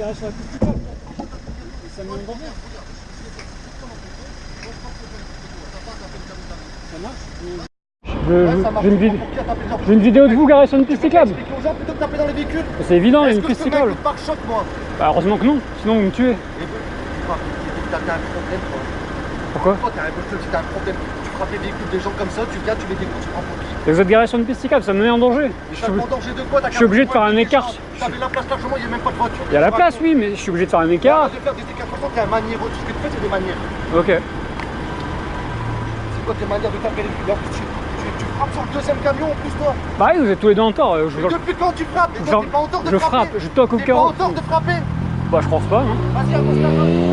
garage sur la piste cyclable. Et ça me met en danger. Ça marche je, j'ai une, j'ai vidéo de vous garée sur une piste cyclable. Explique aux gens plutôt que de taper dans les véhicules. C'est évident, il y a Est-ce une piste cyclable. pare-choc, moi Bah, heureusement que non, sinon vous me tuez. Et quoi T'as t'as un problème, toi. Pourquoi Toi, t'as un, problème. Tu frappes les véhicules des gens comme ça, tu viens, tu mets des coups, tu prends pour qui Et Vous êtes garé sur une piste cyclable, ça me met en danger. Mais Je suis en danger de quoi je suis obligé de faire un écart. T'avais la place largement, il n'y a même pas de voiture. Il y a la place, oui, mais je suis obligé de faire un écart. De faire des écarts, t'es un manière. Tout ce que tu fais, c'est des manières. Ok. C'est quoi tes manières de taper les plus, tu, tu, tu frappes sur le deuxième camion en plus, toi. Bah oui, vous êtes tous les deux en tort. euh, Je, Mais depuis quand tu frappes? Toi, t'es pas en tort de je frapper frappe, je toque au T'es pas en tort de frapper Bah je pense pas. Hein. Vas-y, avance la main.